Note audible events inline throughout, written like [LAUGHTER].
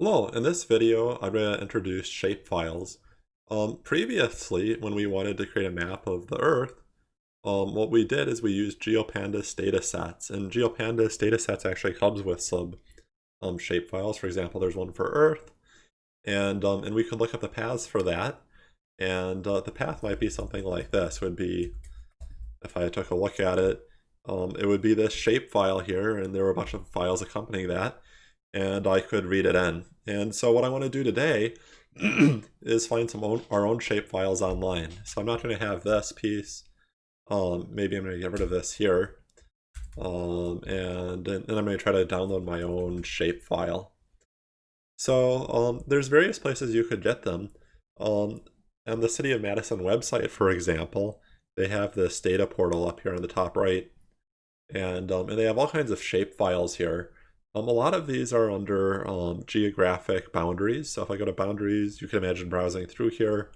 Hello, in this video I'm going to introduce shapefiles. Um, previously, when we wanted to create a map of the Earth, um, what we did is we used GeoPandas datasets, and GeoPandas datasets actually comes with some um, shapefiles. For example, there's one for Earth, and um, and we could look up the paths for that, and uh, the path might be something like this. Would be, if I took a look at it, um, it would be this shapefile here, and there were a bunch of files accompanying that and I could read it in. And so what I want to do today [CLEARS THROAT] is find some own, our own shape files online. So I'm not going to have this piece. Um, maybe I'm going to get rid of this here. Um, and, then I'm going to try to download my own shape file. So um, there's various places you could get them. Um, on the City of Madison website, for example, they have this data portal up here on the top right. And, um, and they have all kinds of shape files here. Um, a lot of these are under um, geographic boundaries. So if I go to boundaries, you can imagine browsing through here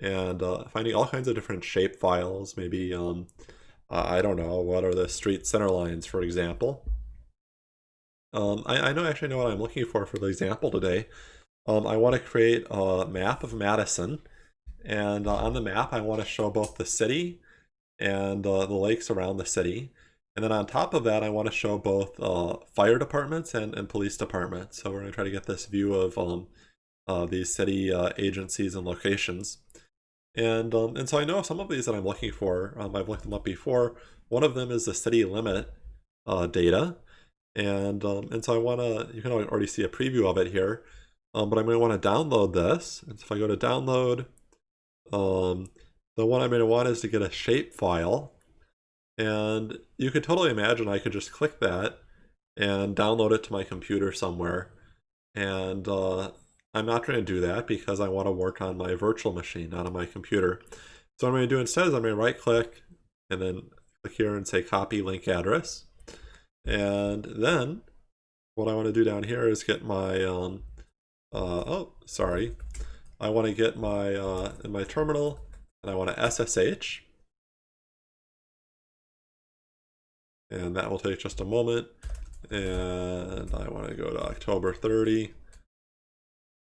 and uh, finding all kinds of different shape files. Maybe, um, uh, I don't know, what are the street center lines, for example. Um, I, I know actually know what I'm looking for for the example today. Um, I want to create a map of Madison. And uh, on the map, I want to show both the city and uh, the lakes around the city. And then on top of that, I want to show both uh, fire departments and, and police departments. So we're going to try to get this view of um, uh, these city uh, agencies and locations. And, um, and so I know some of these that I'm looking for, um, I've looked them up before. One of them is the city limit uh, data. And, um, and so I want to, you can already see a preview of it here, um, but I'm going to want to download this. And so if I go to download, um, the one I'm going to want is to get a shape file. And you could totally imagine I could just click that and download it to my computer somewhere. And uh, I'm not going to do that because I want to work on my virtual machine, not on my computer. So what I'm going to do instead is I'm going to right click and then click here and say copy link address. And then what I want to do down here is get my, um, uh, oh, sorry. I want to get my, uh, in my terminal and I want to SSH. And that will take just a moment. And I want to go to October 30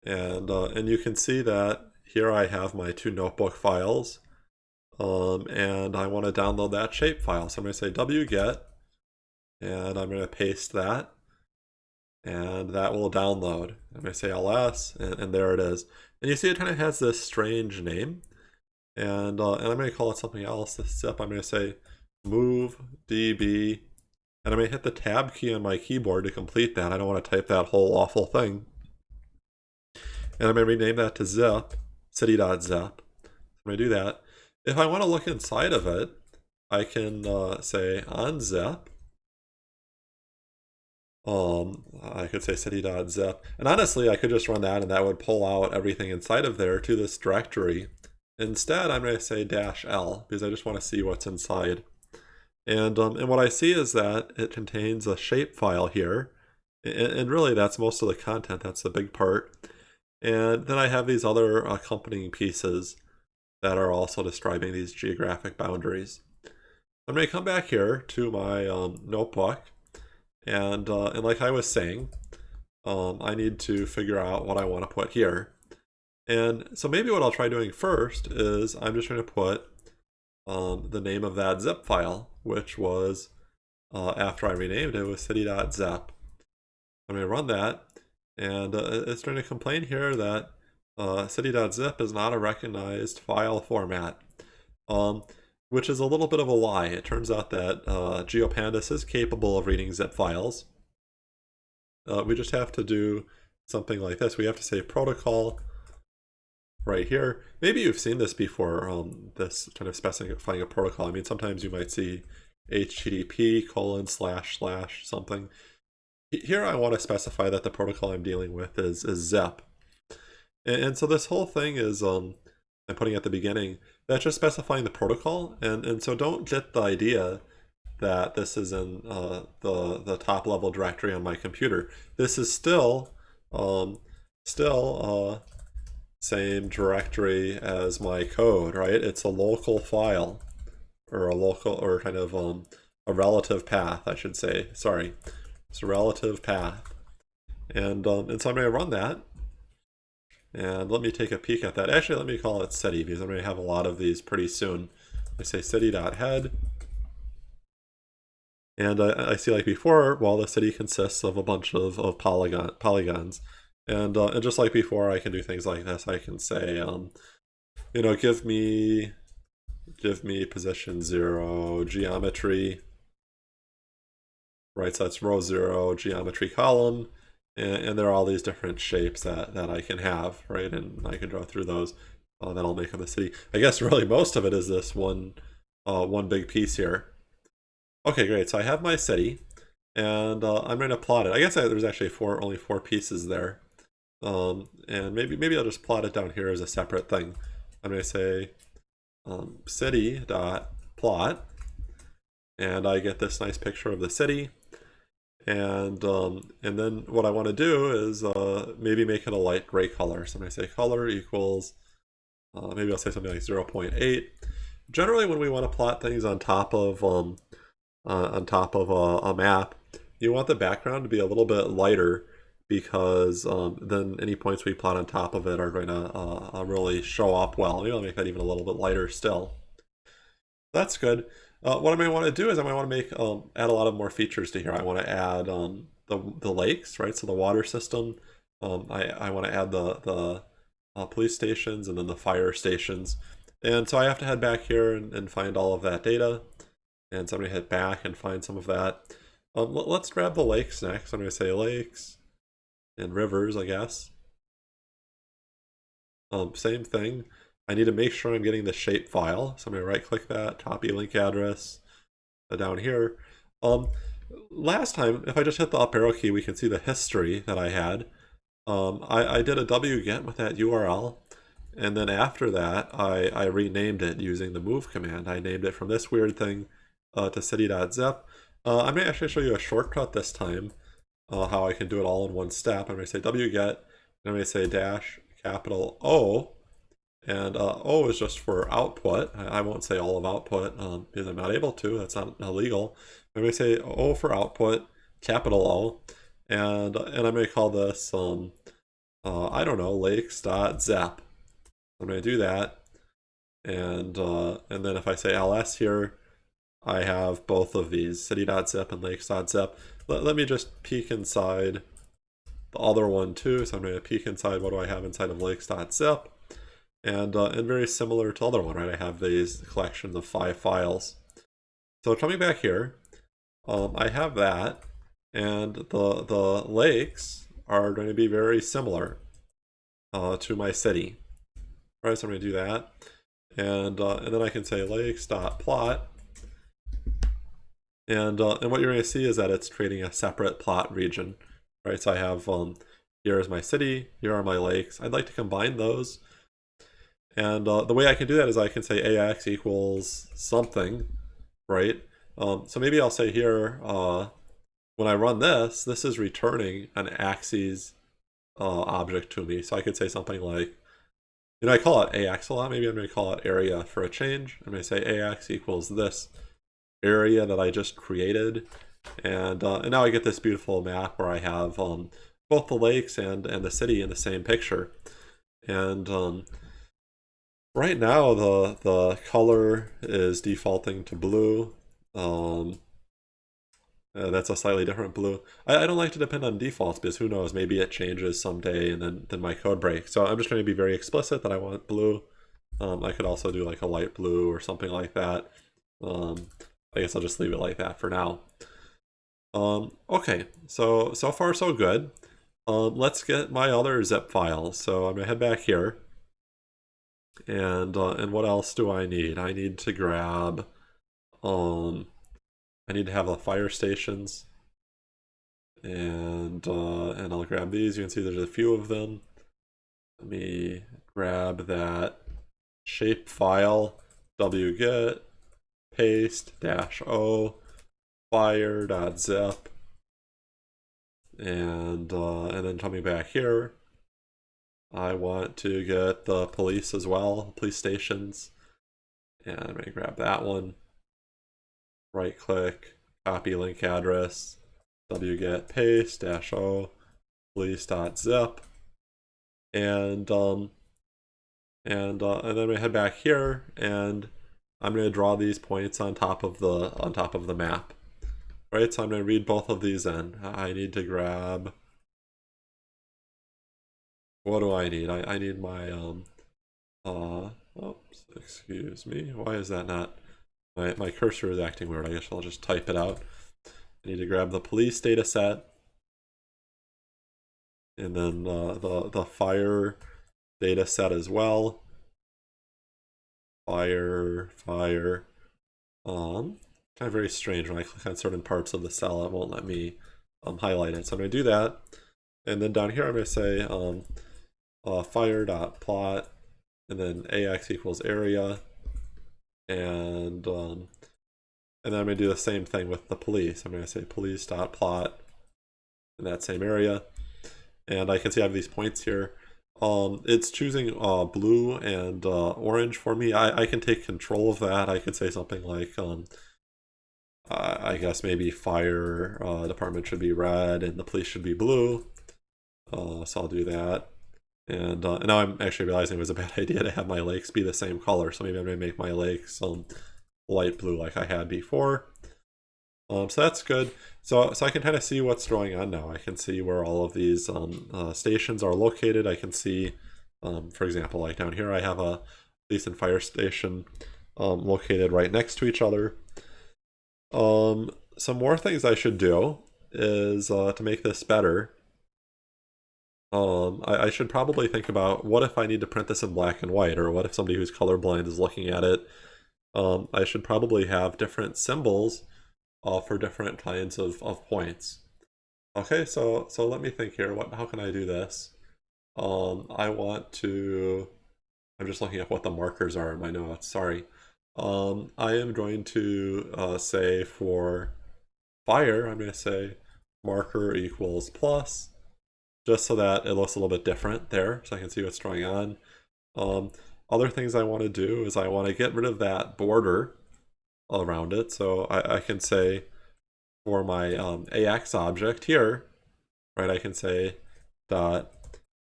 and uh, and you can see that here I have my two notebook files. Um, and I want to download that shape file. So I'm going to say wget. And I'm going to paste that. And that will download. I'm going to say ls and, and there it is. And you see it kind of has this strange name. And uh, and I'm going to call it something else. This step I'm going to say move db and going to hit the tab key on my keyboard to complete that. I don't want to type that whole awful thing. And I'm to rename that to zip, city.zip. I'm going to do that. If I want to look inside of it, I can uh, say unzip. Um, I could say city.zip. And honestly, I could just run that and that would pull out everything inside of there to this directory. Instead, I'm going to say dash L because I just want to see what's inside. And, um, and what I see is that it contains a shape file here. And, and really that's most of the content, that's the big part. And then I have these other accompanying pieces that are also describing these geographic boundaries. I'm going to come back here to my um, notebook. And, uh, and like I was saying, um, I need to figure out what I want to put here. And so maybe what I'll try doing first is I'm just going to put um, the name of that zip file, which was, uh, after I renamed it, was city.zip. I'm going to run that, and uh, it's going to complain here that uh, city.zip is not a recognized file format, um, which is a little bit of a lie. It turns out that uh, GeoPandas is capable of reading zip files. Uh, we just have to do something like this. We have to say protocol right here. Maybe you've seen this before, um, this kind of specifying a protocol. I mean, sometimes you might see HTTP colon slash slash something. Here I want to specify that the protocol I'm dealing with is, is zip. And, and so this whole thing is, um, I'm putting at the beginning, that's just specifying the protocol. And, and so don't get the idea that this is in uh, the, the top level directory on my computer. This is still, um, still uh, same directory as my code, right? It's a local file or a local or kind of um, a relative path, I should say. Sorry, it's a relative path. And, um, and so I'm going to run that. And let me take a peek at that. Actually, let me call it city because I'm going to have a lot of these pretty soon. I say city.head. And I, I see like before, well, the city consists of a bunch of, of polygon polygons. And, uh, and just like before, I can do things like this. I can say, um, you know, give me, give me position zero, geometry, right? So that's row zero, geometry column, and, and there are all these different shapes that, that I can have, right? And I can draw through those. Uh, that'll make up the city. I guess really most of it is this one, uh, one big piece here. Okay, great. So I have my city, and uh, I'm going to plot it. I guess I, there's actually four, only four pieces there. Um, and maybe maybe I'll just plot it down here as a separate thing. I'm going to say um, city dot plot, and I get this nice picture of the city. And um, and then what I want to do is uh, maybe make it a light gray color. So I'm going to say color equals, uh, maybe I'll say something like 0.8. Generally, when we want to plot things on top of um, uh, on top of a, a map, you want the background to be a little bit lighter because um, then any points we plot on top of it are going to uh, uh, really show up well. Maybe I'll make that even a little bit lighter still. That's good. Uh, what I may want to do is I might want to make um, add a lot of more features to here. I want to add um, the, the lakes, right? So the water system. Um, I, I want to add the, the uh, police stations and then the fire stations. And so I have to head back here and, and find all of that data. And so I'm going to head back and find some of that. Um, let, us grab the lakes next. I'm going to say lakes and rivers, I guess. Um, same thing. I need to make sure I'm getting the shape file. So I'm going to right click that, copy link address uh, down here. Um, last time, if I just hit the up arrow key, we can see the history that I had. Um, I, I did a wget with that URL. And then after that, I, I renamed it using the move command. I named it from this weird thing uh, to city.zip. Uh, I'm going to actually show you a shortcut this time uh, how I can do it all in one step. I'm going to say wget, and I'm going to say dash capital O, and uh, O is just for output. I, I won't say all of output um, because I'm not able to. That's not illegal. I'm going to say O for output, capital O, and and I'm going to call this um, uh, I don't know lakes.zip. I'm going to do that, and uh, and then if I say ls here, I have both of these city.zip and lakes.zip. Let, let me just peek inside the other one too. So I'm going to peek inside what do I have inside of lakes.zip. And, uh, and very similar to the other one, right? I have these collections of five files. So coming back here, um, I have that. And the, the lakes are going to be very similar uh, to my city. All right, so I'm going to do that. And, uh, and then I can say lakes.plot and, uh, and what you're going to see is that it's creating a separate plot region, right? So I have, um, here is my city, here are my lakes. I'd like to combine those. And uh, the way I can do that is I can say AX equals something, right? Um, so maybe I'll say here, uh, when I run this, this is returning an axes uh, object to me. So I could say something like, you know, I call it AX a lot. Maybe I'm going to call it area for a change. I'm going to say AX equals this area that I just created. And, uh, and now I get this beautiful map where I have um, both the lakes and, and the city in the same picture. And um, right now the, the color is defaulting to blue. Um, uh, that's a slightly different blue. I, I, don't like to depend on defaults because who knows, maybe it changes someday and then, then my code breaks. So I'm just going to be very explicit that I want blue. Um, I could also do like a light blue or something like that. Um, I guess I'll just leave it like that for now. Um, okay, so so far so good. Um, let's get my other zip file. So I'm gonna head back here. And uh, and what else do I need? I need to grab. Um, I need to have the fire stations. And uh, and I'll grab these. You can see there's a few of them. Let me grab that shape file wget paste dash o fire dot zip and uh, and then coming back here I want to get the police as well police stations. And I'm gonna grab that one. Right click copy link address wget paste dash o police.zip, and um, and uh, and then I'm head back here, and I'm gonna draw these points on top of the on top of the map. Right, so I'm gonna read both of these in. I need to grab. What do I need? I, I need my um uh oops, excuse me. Why is that not my my cursor is acting weird. I guess I'll just type it out. I need to grab the police data set and then uh, the the fire data set as well. Fire, fire. Um, kind of very strange when I click on certain parts of the cell, it won't let me um, highlight it. So I'm going to do that. And then down here, I'm going to say um, uh, fire dot plot, and then ax equals area, and um, and then I'm going to do the same thing with the police. I'm going to say police dot plot in that same area, and I can see I have these points here. Um, it's choosing uh, blue and uh, orange for me. I, I can take control of that. I could say something like, um, I guess maybe fire uh, department should be red and the police should be blue. Uh, so I'll do that. And, uh, now I'm actually realizing it was a [LAUGHS] bad idea to have my lakes be the same color. So maybe I'm going to make my lakes um, light blue like I had before. Um, so that's good. So, so I can kind of see what's going on now. I can see where all of these um, uh, stations are located. I can see, um, for example, like down here, I have a police and fire station um, located right next to each other. Um, some more things I should do is uh, to make this better. Um, I, I should probably think about what if I need to print this in black and white, or what if somebody who's colorblind is looking at it. Um, I should probably have different symbols uh, for different kinds of, of points. Okay, so so let me think here. What how can I do this? Um, I want to. I'm just looking at what the markers are in my notes. Sorry. Um, I am going to uh, say for fire, I'm going to say marker equals plus, just so that it looks a little bit different there, so I can see what's going on. Um, other things I want to do is I want to get rid of that border around it. So I, I can say for my um, AX object here, right, I can say dot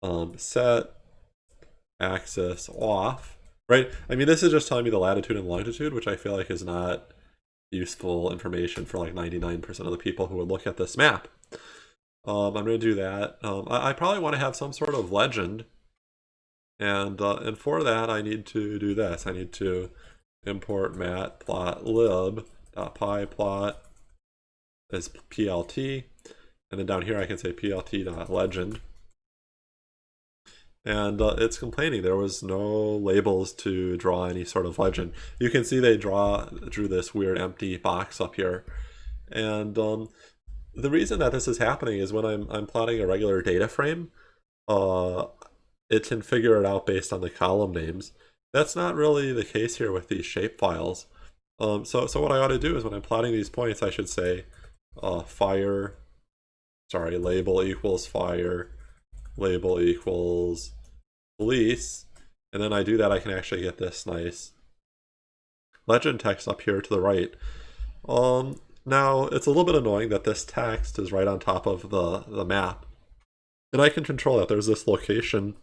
um, set axis off, right? I mean, this is just telling me the latitude and longitude, which I feel like is not useful information for like 99% of the people who would look at this map. Um, I'm going to do that. Um, I, I, probably want to have some sort of legend. And, uh, and for that, I need to do this. I need to import matplotlib pyplot as plt and then down here I can say plt.legend and uh, it's complaining. There was no labels to draw any sort of legend. You can see they draw drew this weird empty box up here. And um, the reason that this is happening is when I'm, I'm plotting a regular data frame uh, it can figure it out based on the column names that's not really the case here with these shape files. Um, so, so what I ought to do is when I'm plotting these points, I should say uh, fire, sorry, label equals fire, label equals police, and then I do that, I can actually get this nice legend text up here to the right. Um, now, it's a little bit annoying that this text is right on top of the, the map. And I can control that. There's this location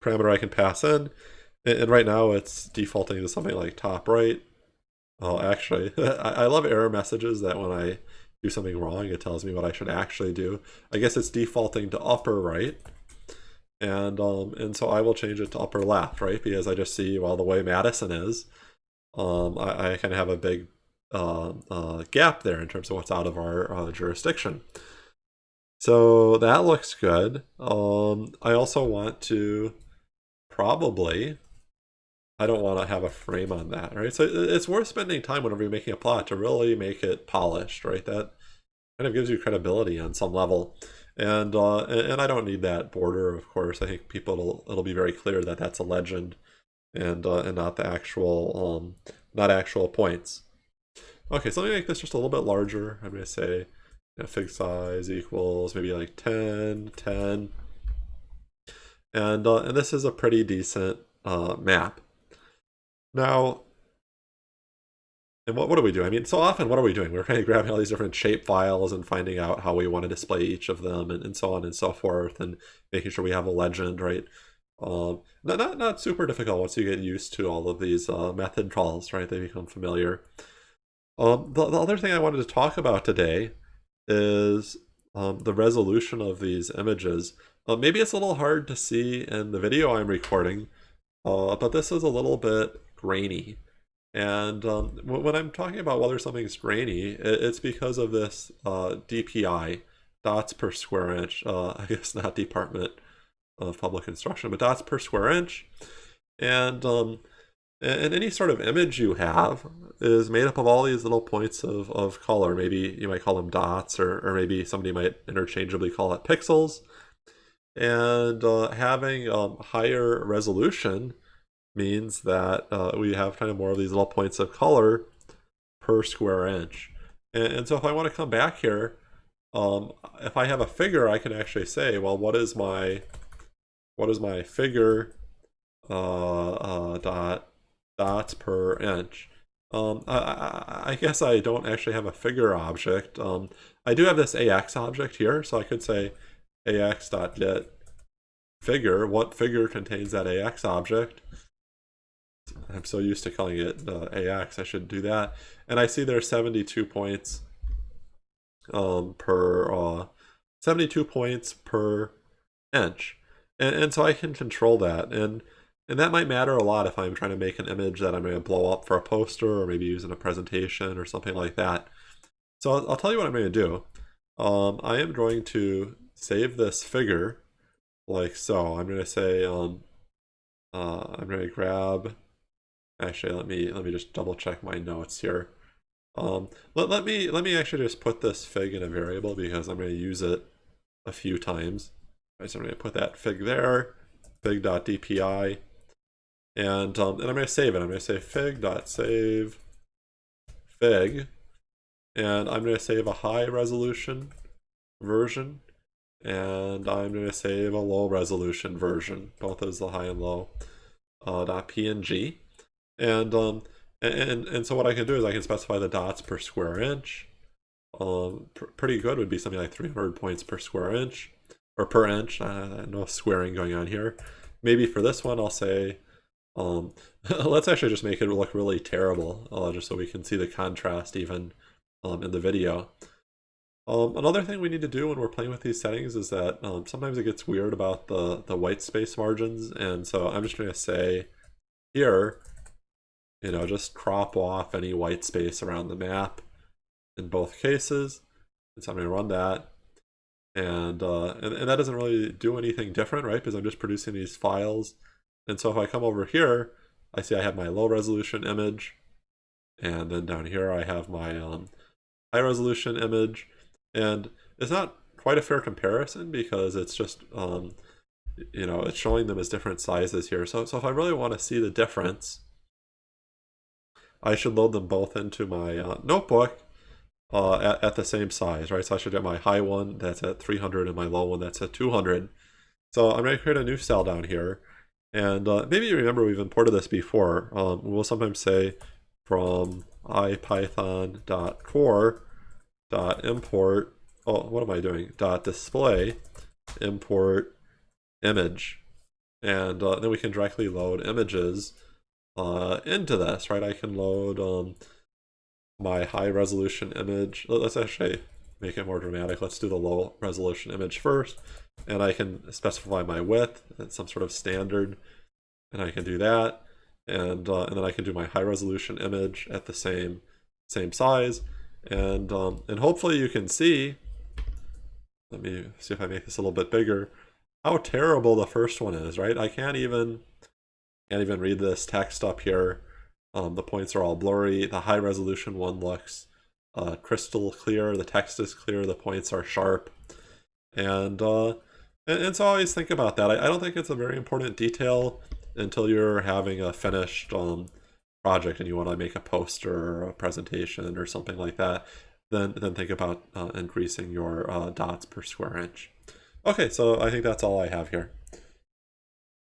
parameter I can pass in, and, right now it's defaulting to something like top right. Oh, actually, [LAUGHS] I, love error messages that when I do something wrong, it tells me what I should actually do. I guess it's defaulting to upper right. And um, and so I will change it to upper left, right? Because I just see, well, the way Madison is, um, I, I kind of have a big uh, uh, gap there in terms of what's out of our uh, jurisdiction. So that looks good. Um, I also want to probably I don't want to have a frame on that, right? So it's worth spending time whenever you're making a plot to really make it polished, right? That kind of gives you credibility on some level. And uh, and I don't need that border, of course. I think people it'll, it'll be very clear that that's a legend, and uh, and not the actual um not actual points. Okay, so let me make this just a little bit larger. I'm to say you know, fig size equals maybe like 10, 10. And uh, and this is a pretty decent uh, map. Now, and what, what are we doing? I mean, so often, what are we doing? We're kind of grabbing all these different shape files and finding out how we want to display each of them and, and so on and so forth and making sure we have a legend, right? Um, not, not, not super difficult once you get used to all of these uh, method calls, right? They become familiar. Um, the, the other thing I wanted to talk about today is um, the resolution of these images. Uh, maybe it's a little hard to see in the video I'm recording, uh, but this is a little bit grainy. And um, when I'm talking about whether something's grainy, it's because of this uh, DPI, dots per square inch, uh, [LAUGHS] I guess not Department of Public Instruction, but dots per square inch. And, um, and any sort of image you have is made up of all these little points of, of color. Maybe you might call them dots, or, or maybe somebody might interchangeably call it pixels. And uh, having um, higher resolution means that uh, we have kind of more of these little points of color per square inch. And, and so if I want to come back here, um, if I have a figure, I can actually say, well, what is my what is my figure uh, uh, dot dots per inch? Um, I, I, guess I don't actually have a figure object. Um, I do have this AX object here, so I could say AX dot get figure. What figure contains that AX object? I'm so used to calling it uh, AX, I should do that. And I see there's 72 points um, per, uh, 72 points per inch. And, and so I can control that. And, and that might matter a lot if I'm trying to make an image that I'm going to blow up for a poster or maybe use in a presentation or something like that. So I'll, I'll tell you what I'm going to do. Um, I am going to save this figure like so. I'm going to say, um, uh, I'm going to grab Actually, let me let me just double check my notes here. Um, let, let me let me actually just put this fig in a variable because I'm going to use it a few times. So I'm going to put that fig there, fig.dpi, and um, and I'm going to save it. I'm going to say fig.save fig, and I'm going to save a high resolution version, and I'm going to save a low resolution version, both as the high and low uh, .png. And, um, and, and so what I can do is I can specify the dots per square inch. Um, pr pretty good would be something like 300 points per square inch, or per inch, uh, no squaring going on here. Maybe for this one I'll say, um, [LAUGHS] let's actually just make it look really terrible, uh, just so we can see the contrast even um, in the video. Um, another thing we need to do when we're playing with these settings is that um, sometimes it gets weird about the, the white space margins, and so I'm just going to say here, you know, just crop off any white space around the map in both cases. And so I'm going to run that. And, uh, and, and that doesn't really do anything different, right? Because I'm just producing these files. And so if I come over here, I see I have my low resolution image. And then down here I have my um, high resolution image. And it's not quite a fair comparison because it's just, um, you know, it's showing them as different sizes here. So, so if I really want to see the difference, I should load them both into my uh, notebook uh, at, at the same size, right? So I should get my high one that's at 300 and my low one that's at 200. So I'm going to create a new cell down here. And uh, maybe you remember we've imported this before. Um, we'll sometimes say from ipython.core.import, oh, what am I doing? Dot display import image. And uh, then we can directly load images uh, into this, right? I can load um, my high resolution image. Let's actually make it more dramatic. Let's do the low resolution image first. And I can specify my width at some sort of standard. And I can do that. And, uh, and then I can do my high resolution image at the same, same size. And, um, and hopefully you can see, let me see if I make this a little bit bigger, how terrible the first one is, right? I can't even, can't even read this text up here. Um, the points are all blurry. The high resolution one looks uh, crystal clear. The text is clear. The points are sharp. And, uh, and, and so always think about that. I, I, don't think it's a very important detail until you're having a finished um, project and you want to make a poster or a presentation or something like that. Then, then think about uh, increasing your uh, dots per square inch. Okay, so I think that's all I have here.